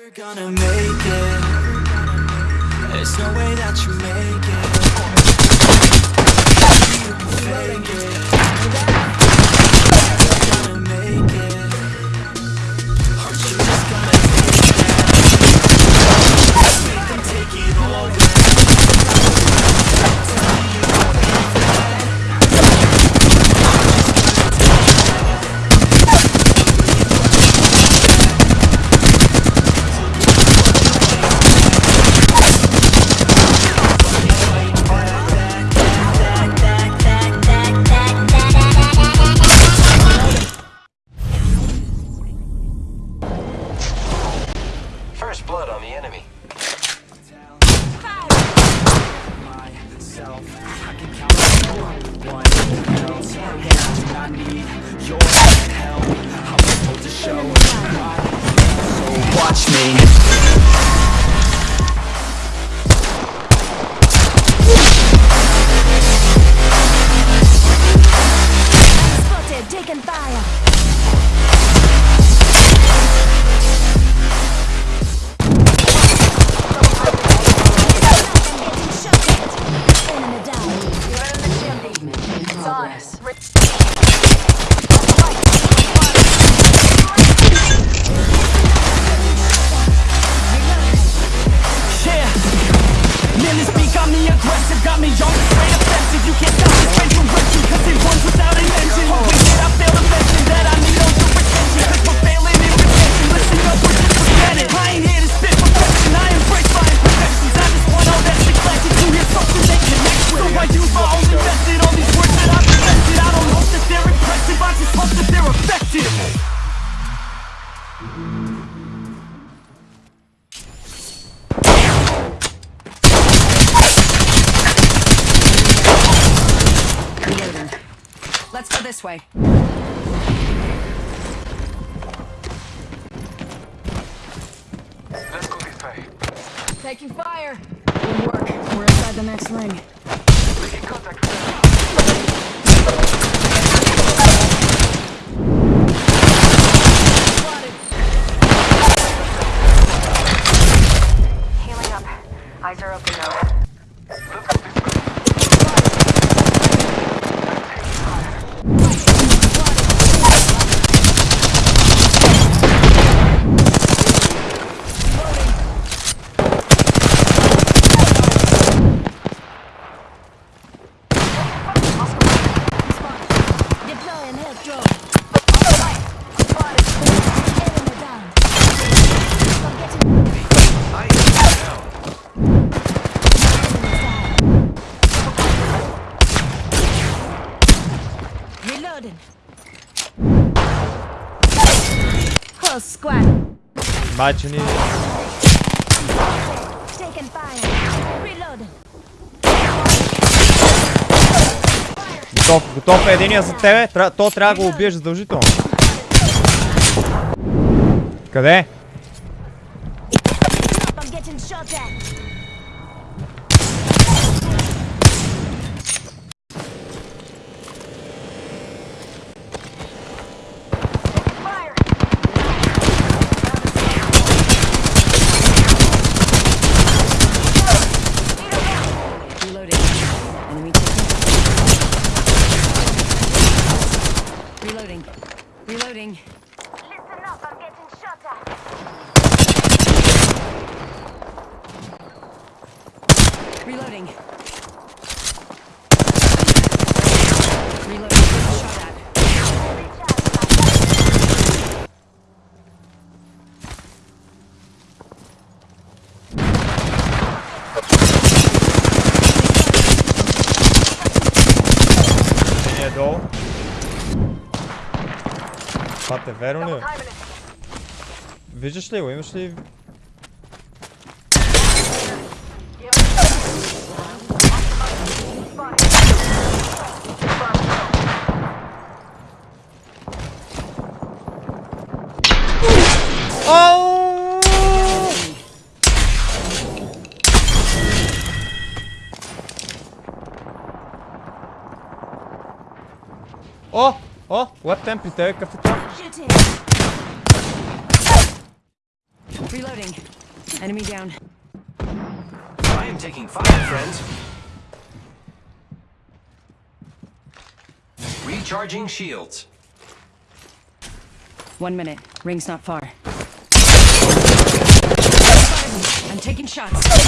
Never gonna make it. There's no way that you make it. You can fake it. I can count on no one else. And I need your help. I'm supposed to show so watch me. Yeah. Man, this beat got me aggressive, got me young, straight offensive. You can't stop Let's go this way. Let's go this way. Taking fire. Good work. We're inside the next ring. Making contact. Healing up. Eyes are open now. Бачени. taking fire. Готов, готов е единия за тебе. Тра... То трябва да го убиеш задължително. Къде? Reloading. Listen up, I'm getting shot at. Reloading. Това те верно ли? е? Виждаш ли го? Имаш ли... Ау! О! О! Лап темп при тебе, какъв е това? Shooting. Reloading. Enemy down. I am taking fire, friends. Recharging shields. One minute. Ring's not far. I'm taking shots.